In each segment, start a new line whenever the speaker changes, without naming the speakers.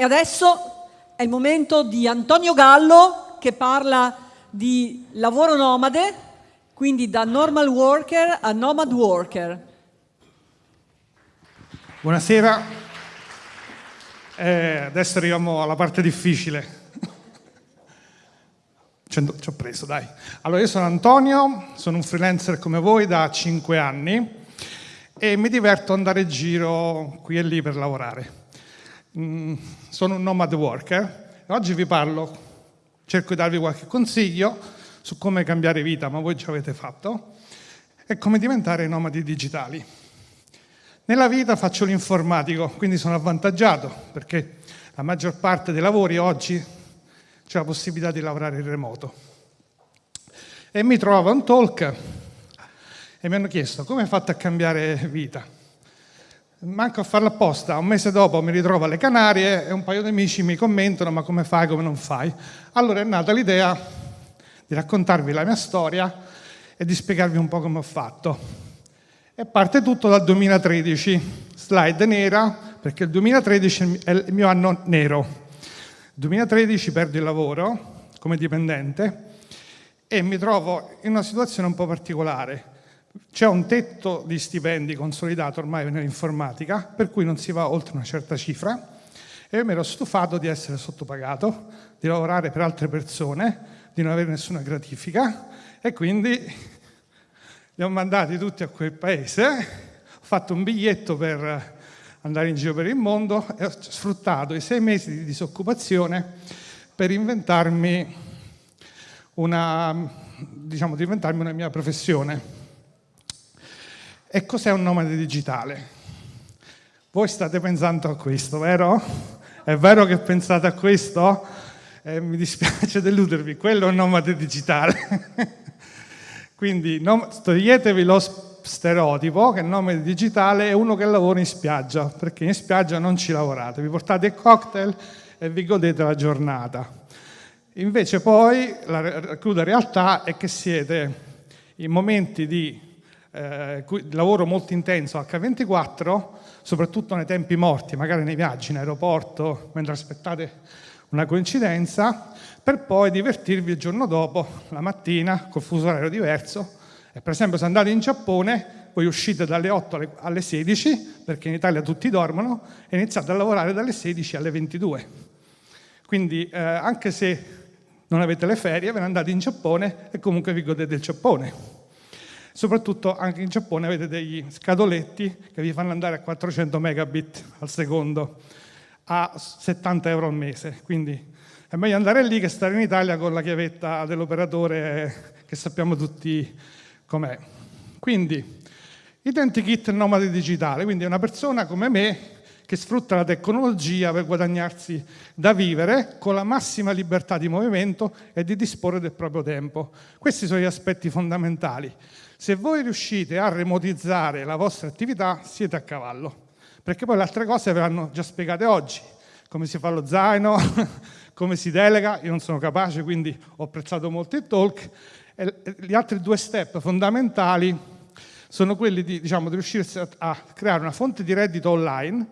E adesso è il momento di Antonio Gallo che parla di lavoro nomade, quindi da normal worker a nomad worker.
Buonasera, eh, adesso arriviamo alla parte difficile. Ci ho preso, dai. Allora, io sono Antonio, sono un freelancer come voi da 5 anni e mi diverto andare in giro qui e lì per lavorare. Mm, sono un nomad worker e oggi vi parlo, cerco di darvi qualche consiglio su come cambiare vita, ma voi ci avete fatto, e come diventare nomadi digitali. Nella vita faccio l'informatico, quindi sono avvantaggiato perché la maggior parte dei lavori oggi c'è la possibilità di lavorare in remoto. E mi trovo un talk e mi hanno chiesto come hai fatto a cambiare vita. Manco a farlo apposta, un mese dopo mi ritrovo alle Canarie e un paio di amici mi commentano ma come fai, come non fai. Allora è nata l'idea di raccontarvi la mia storia e di spiegarvi un po' come ho fatto. E parte tutto dal 2013, slide nera, perché il 2013 è il mio anno nero. Nel 2013 perdo il lavoro come dipendente e mi trovo in una situazione un po' particolare c'è un tetto di stipendi consolidato ormai nell'informatica, per cui non si va oltre una certa cifra, e io mi ero stufato di essere sottopagato, di lavorare per altre persone, di non avere nessuna gratifica, e quindi li ho mandati tutti a quel paese, ho fatto un biglietto per andare in giro per il mondo e ho sfruttato i sei mesi di disoccupazione per inventarmi una, diciamo, di inventarmi una mia professione. E cos'è un nomade digitale? Voi state pensando a questo, vero? È vero che pensate a questo? Eh, mi dispiace deludervi, quello è un nomade digitale. Quindi toglietevi lo stereotipo che il nomade digitale è uno che lavora in spiaggia, perché in spiaggia non ci lavorate, vi portate il cocktail e vi godete la giornata. Invece poi la cruda realtà è che siete in momenti di eh, lavoro molto intenso H24, soprattutto nei tempi morti, magari nei viaggi in aeroporto, mentre aspettate una coincidenza, per poi divertirvi il giorno dopo, la mattina, col fuso orario diverso. E per esempio se andate in Giappone, voi uscite dalle 8 alle 16, perché in Italia tutti dormono, e iniziate a lavorare dalle 16 alle 22. Quindi eh, anche se non avete le ferie, ve ne andate in Giappone e comunque vi godete il Giappone. Soprattutto anche in Giappone avete degli scadoletti che vi fanno andare a 400 megabit al secondo a 70 euro al mese. Quindi è meglio andare lì che stare in Italia con la chiavetta dell'operatore che sappiamo tutti com'è. Quindi, identikit nomade digitale, quindi una persona come me che sfrutta la tecnologia per guadagnarsi da vivere con la massima libertà di movimento e di disporre del proprio tempo. Questi sono gli aspetti fondamentali. Se voi riuscite a remotizzare la vostra attività, siete a cavallo, perché poi le altre cose ve l'hanno già spiegate oggi, come si fa lo zaino, come si delega, io non sono capace, quindi ho apprezzato molto il talk, e gli altri due step fondamentali sono quelli di, diciamo, di riuscire a creare una fonte di reddito online,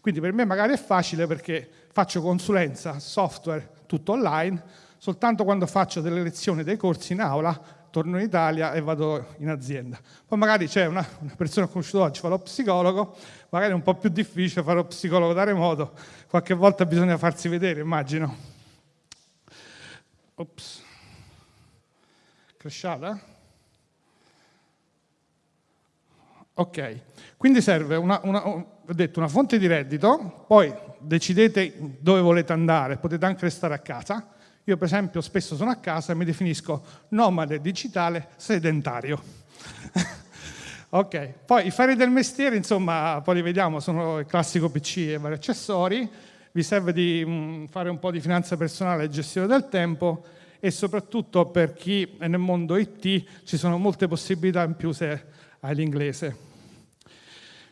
quindi per me magari è facile perché faccio consulenza, software, tutto online, soltanto quando faccio delle lezioni, dei corsi in aula, torno in Italia e vado in azienda. Poi magari c'è una, una persona conosciuta oggi, fa lo psicologo, magari è un po' più difficile fare lo psicologo da remoto, qualche volta bisogna farsi vedere, immagino. Ops. Cresciata? Ok, quindi serve una, una, ho detto, una fonte di reddito, poi decidete dove volete andare, potete anche restare a casa, io per esempio spesso sono a casa e mi definisco nomade digitale sedentario. ok, poi i fari del mestiere, insomma, poi li vediamo, sono il classico PC e vari accessori, vi serve di mm, fare un po' di finanza personale e gestione del tempo e soprattutto per chi è nel mondo IT ci sono molte possibilità in più se hai l'inglese.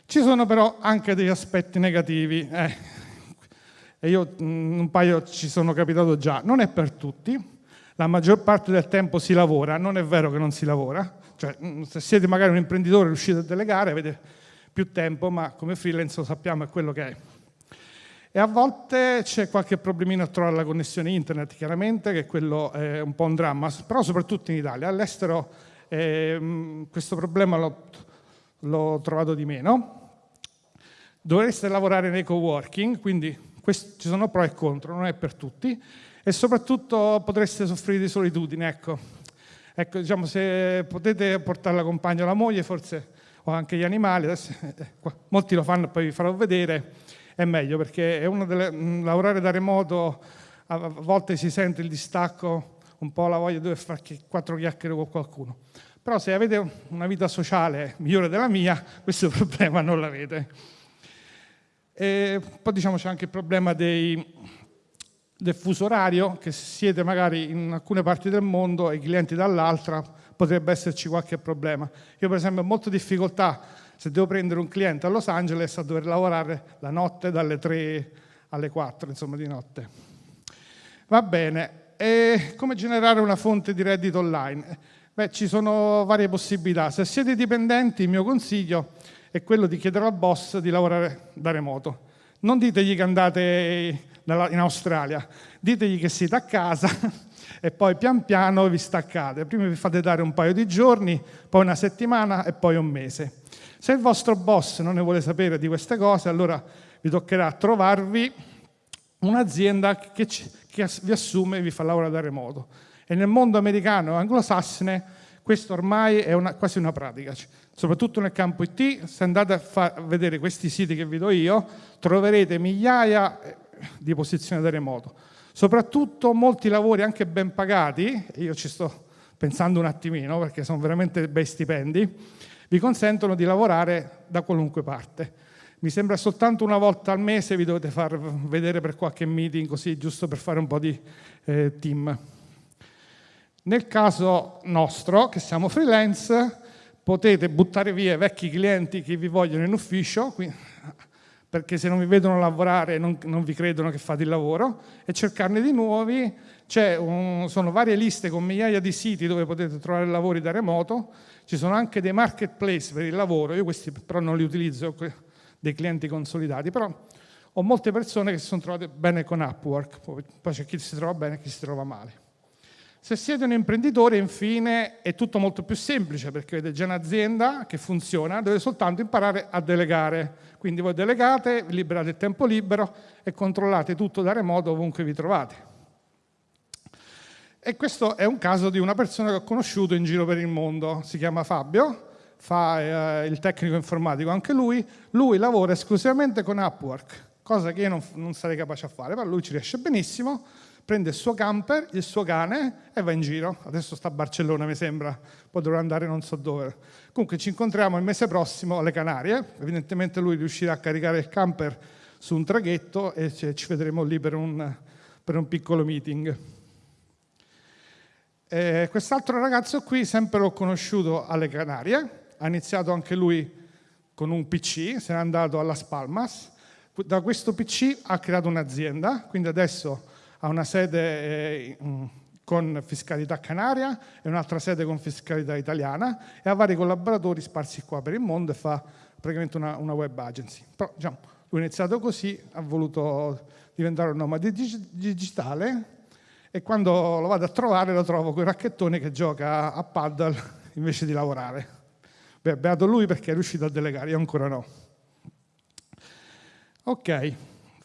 Ci sono però anche degli aspetti negativi. Eh, e io mm, un paio ci sono capitato già, non è per tutti, la maggior parte del tempo si lavora, non è vero che non si lavora, cioè mm, se siete magari un imprenditore riuscite a delegare avete più tempo, ma come freelance lo sappiamo è quello che è. E a volte c'è qualche problemino a trovare la connessione internet, chiaramente, che quello è un po' un dramma, però soprattutto in Italia. All'estero eh, questo problema l'ho trovato di meno. Dovreste lavorare nei coworking, quindi questo, ci sono pro e contro, non è per tutti, e soprattutto potreste soffrire di solitudine, ecco. Ecco, diciamo, se potete portare la compagna o la moglie, forse, o anche gli animali, adesso, eh, molti lo fanno, poi vi farò vedere, è meglio, perché è uno delle, mh, lavorare da remoto, a volte si sente il distacco, un po' la voglia di fare quattro chiacchiere con qualcuno. Però se avete una vita sociale migliore della mia, questo problema non l'avete. E poi diciamo c'è anche il problema dei, del fuso orario, che se siete magari in alcune parti del mondo e i clienti dall'altra, potrebbe esserci qualche problema. Io per esempio ho molte difficoltà se devo prendere un cliente a Los Angeles a dover lavorare la notte dalle 3 alle 4, insomma di notte. Va bene, e come generare una fonte di reddito online? Beh, ci sono varie possibilità. Se siete dipendenti, il mio consiglio è quello di chiedere al boss di lavorare da remoto. Non ditegli che andate in Australia, ditegli che siete a casa e poi pian piano vi staccate. Prima vi fate dare un paio di giorni, poi una settimana e poi un mese. Se il vostro boss non ne vuole sapere di queste cose, allora vi toccherà trovarvi un'azienda che, che vi assume e vi fa lavorare da remoto. E nel mondo americano e anglosassone questo ormai è una, quasi una pratica, soprattutto nel campo IT, se andate a, a vedere questi siti che vi do io, troverete migliaia eh, di posizioni da remoto. Soprattutto molti lavori anche ben pagati, io ci sto pensando un attimino perché sono veramente bei stipendi, vi consentono di lavorare da qualunque parte. Mi sembra soltanto una volta al mese vi dovete far vedere per qualche meeting così, giusto per fare un po' di eh, team. Nel caso nostro, che siamo freelance, potete buttare via i vecchi clienti che vi vogliono in ufficio, perché se non vi vedono lavorare non, non vi credono che fate il lavoro, e cercarne di nuovi. Un, sono varie liste con migliaia di siti dove potete trovare lavori da remoto, ci sono anche dei marketplace per il lavoro, io questi però non li utilizzo, dei clienti consolidati, però ho molte persone che si sono trovate bene con Upwork, poi c'è chi si trova bene e chi si trova male. Se siete un imprenditore, infine, è tutto molto più semplice perché avete già un'azienda che funziona, dovete soltanto imparare a delegare. Quindi voi delegate, liberate il tempo libero e controllate tutto da remoto ovunque vi trovate. E questo è un caso di una persona che ho conosciuto in giro per il mondo, si chiama Fabio, fa eh, il tecnico informatico anche lui, lui lavora esclusivamente con Upwork, cosa che io non, non sarei capace a fare, ma lui ci riesce benissimo, prende il suo camper, il suo cane e va in giro. Adesso sta a Barcellona, mi sembra, poi dovrà andare non so dove. Comunque ci incontriamo il mese prossimo alle Canarie, evidentemente lui riuscirà a caricare il camper su un traghetto e ci vedremo lì per un, per un piccolo meeting. Quest'altro ragazzo qui sempre l'ho conosciuto alle Canarie, ha iniziato anche lui con un PC, se n'è andato alla Spalmas, da questo PC ha creato un'azienda, quindi adesso ha una sede eh, con fiscalità canaria e un'altra sede con fiscalità italiana e ha vari collaboratori sparsi qua per il mondo e fa praticamente una, una web agency. Però diciamo, lui ha iniziato così, ha voluto diventare un nomade digitale e quando lo vado a trovare lo trovo con il racchettone che gioca a paddle invece di lavorare. Beh, beato lui perché è riuscito a delegare, io ancora no. Ok,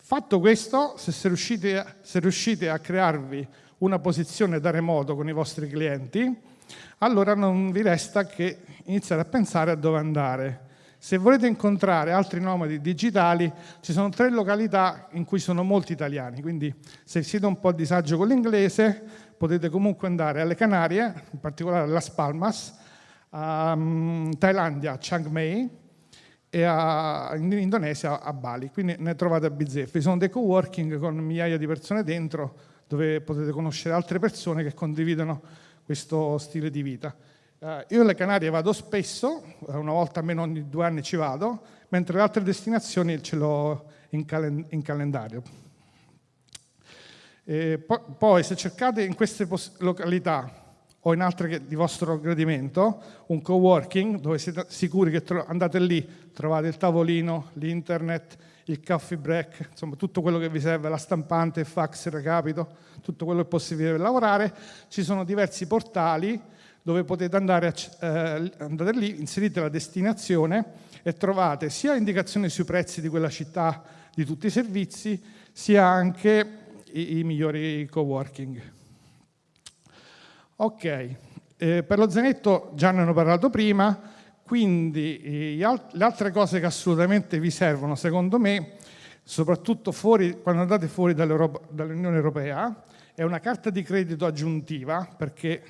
Fatto questo, se riuscite, se riuscite a crearvi una posizione da remoto con i vostri clienti, allora non vi resta che iniziare a pensare a dove andare. Se volete incontrare altri nomadi digitali, ci sono tre località in cui sono molti italiani, quindi se siete un po' a disagio con l'inglese, potete comunque andare alle Canarie, in particolare a Las Palmas, a um, Thailandia, Chiang Mai, e a, in Indonesia a Bali, quindi ne trovate a bizzeffe. Sono dei co-working con migliaia di persone dentro dove potete conoscere altre persone che condividono questo stile di vita. Uh, io alle Canarie vado spesso, eh, una volta almeno ogni due anni ci vado, mentre le altre destinazioni ce l'ho in, calen in calendario. Po poi se cercate in queste località o in altre di vostro gradimento, un co-working dove siete sicuri che andate lì, trovate il tavolino, l'internet, il coffee break, insomma tutto quello che vi serve, la stampante, il fax, il recapito, tutto quello che è possibile per lavorare. Ci sono diversi portali dove potete andare, a, eh, andate lì, inserite la destinazione e trovate sia indicazioni sui prezzi di quella città di tutti i servizi, sia anche i, i migliori coworking. Ok, eh, per lo zainetto già ne hanno parlato prima, quindi eh, le altre cose che assolutamente vi servono, secondo me, soprattutto fuori, quando andate fuori dall'Unione Europea, è una carta di credito aggiuntiva, perché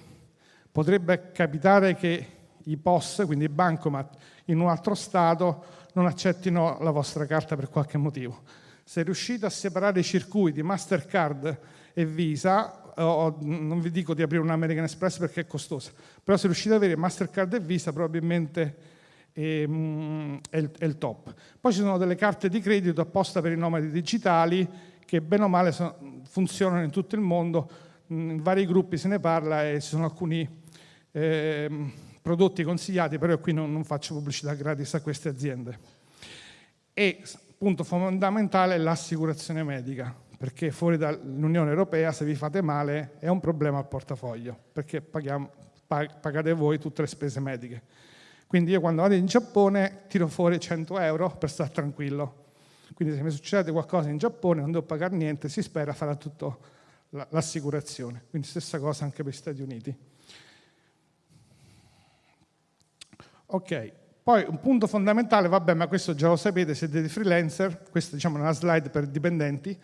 potrebbe capitare che i POS, quindi i bancomat, in un altro Stato non accettino la vostra carta per qualche motivo. Se riuscite a separare i circuiti Mastercard e Visa, o, non vi dico di aprire un American Express perché è costosa, però se riuscite ad avere Mastercard e Visa probabilmente è, mm, è, il, è, il, top. Poi ci sono delle carte di credito apposta per i nomadi digitali che bene o male sono, funzionano in tutto il mondo, in vari gruppi se ne parla e ci sono alcuni eh, prodotti consigliati, però qui non, non faccio pubblicità gratis a queste aziende. E punto fondamentale è l'assicurazione medica perché fuori dall'Unione Europea se vi fate male è un problema al portafoglio, perché paghiamo, pagate voi tutte le spese mediche. Quindi io quando vado in Giappone tiro fuori 100 euro per stare tranquillo. Quindi se mi succede qualcosa in Giappone non devo pagare niente, si spera farà tutto l'assicurazione. Quindi stessa cosa anche per gli Stati Uniti. Ok, poi un punto fondamentale, vabbè ma questo già lo sapete, siete freelancer, questa diciamo, è una slide per dipendenti,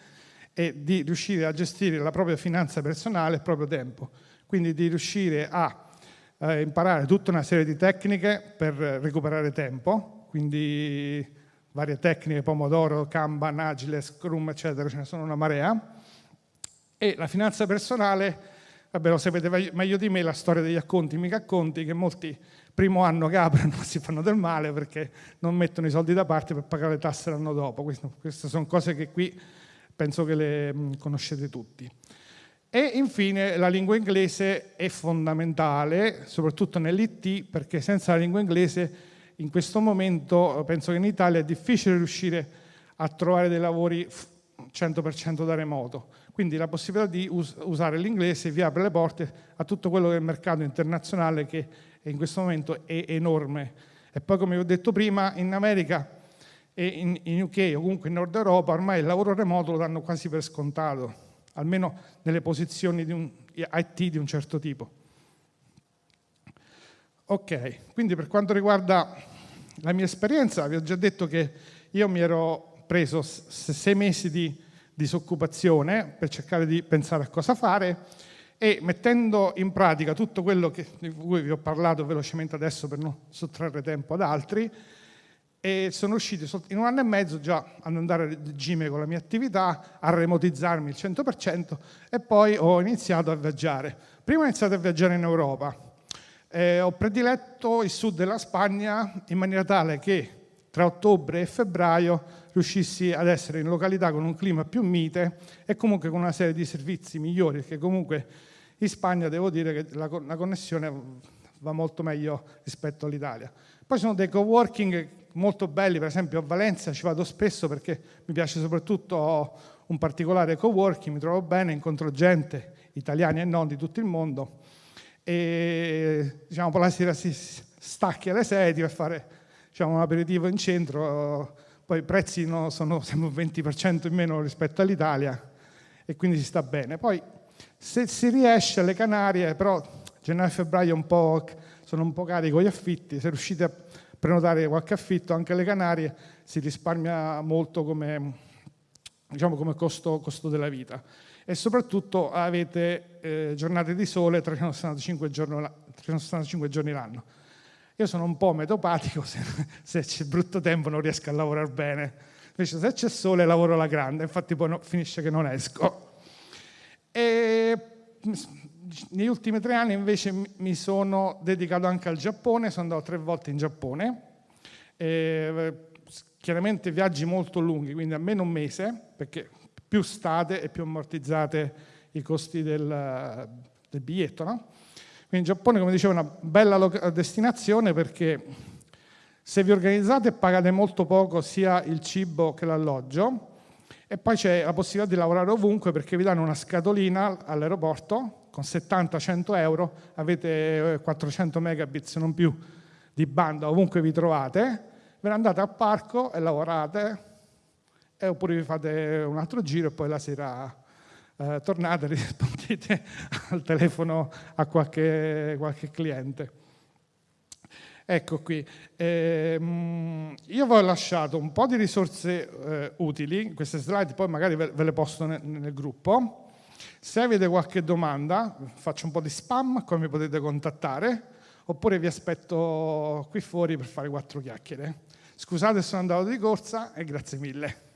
è di riuscire a gestire la propria finanza personale e il proprio tempo, quindi di riuscire a eh, imparare tutta una serie di tecniche per recuperare tempo, quindi varie tecniche, Pomodoro, Kanban, Agile, Scrum, eccetera, ce ne sono una marea, e la finanza personale, vabbè lo sapete meglio di me, la storia degli acconti, mica acconti, che molti primo anno che aprono si fanno del male perché non mettono i soldi da parte per pagare le tasse l'anno dopo, queste sono cose che qui penso che le mm, conoscete tutti. E infine la lingua inglese è fondamentale, soprattutto nell'IT, perché senza la lingua inglese in questo momento penso che in Italia è difficile riuscire a trovare dei lavori 100% da remoto. Quindi la possibilità di us usare l'inglese vi apre le porte a tutto quello che è il mercato internazionale che in questo momento è enorme. E poi come vi ho detto prima, in America e in, in UK o comunque in Nord Europa ormai il lavoro remoto lo danno quasi per scontato, almeno nelle posizioni di un IT di un certo tipo. Ok, quindi per quanto riguarda la mia esperienza, vi ho già detto che io mi ero preso sei mesi di disoccupazione per cercare di pensare a cosa fare e mettendo in pratica tutto quello che, di cui vi ho parlato velocemente adesso per non sottrarre tempo ad altri, e sono riuscito in un anno e mezzo già ad andare a regime con la mia attività, a remotizzarmi il 100% e poi ho iniziato a viaggiare. Prima ho iniziato a viaggiare in Europa, eh, ho prediletto il sud della Spagna in maniera tale che tra ottobre e febbraio riuscissi ad essere in località con un clima più mite e comunque con una serie di servizi migliori, perché comunque in Spagna devo dire che la, la connessione va molto meglio rispetto all'Italia. Poi sono dei coworking molto belli, per esempio a Valencia ci vado spesso perché mi piace soprattutto un particolare coworking, mi trovo bene, incontro gente, italiani e non di tutto il mondo e diciamo la sera si stacchi alle 6 per fare diciamo, un aperitivo in centro, poi i prezzi no, sono sempre un 20% in meno rispetto all'Italia e quindi si sta bene. Poi se si riesce alle Canarie, però gennaio e febbraio un sono un po' cari con gli affitti, se riuscite a prenotare qualche affitto anche alle Canarie si risparmia molto come, diciamo, come costo, costo, della vita e soprattutto avete eh, giornate di sole 365 giorni, 365 giorni l'anno. Io sono un po' metopatico, se, se c'è brutto tempo non riesco a lavorare bene, invece se c'è sole lavoro alla grande, infatti poi no, finisce che non esco. E negli ultimi tre anni invece mi sono dedicato anche al Giappone, sono andato tre volte in Giappone, e, chiaramente viaggi molto lunghi, quindi almeno un mese, perché più state e più ammortizzate i costi del, del biglietto. No? Quindi in Giappone, come dicevo, è una bella destinazione perché Se vi organizzate pagate molto poco sia il cibo che l'alloggio e poi c'è la possibilità di lavorare ovunque perché vi danno una scatolina all'aeroporto con 70-100 euro, avete 400 eh, megabit se non più di banda ovunque vi trovate, ve ne andate al parco e lavorate e oppure vi fate un altro giro e poi la sera eh, tornate e rispondete al telefono a qualche, qualche cliente. Ecco qui, eh, io vi ho lasciato un po' di risorse eh, utili, queste slide poi magari ve, ve le posto nel, nel, gruppo. Se avete qualche domanda, faccio un po' di spam, come mi potete contattare, oppure vi aspetto qui fuori per fare quattro chiacchiere. Scusate sono andato di corsa e grazie mille.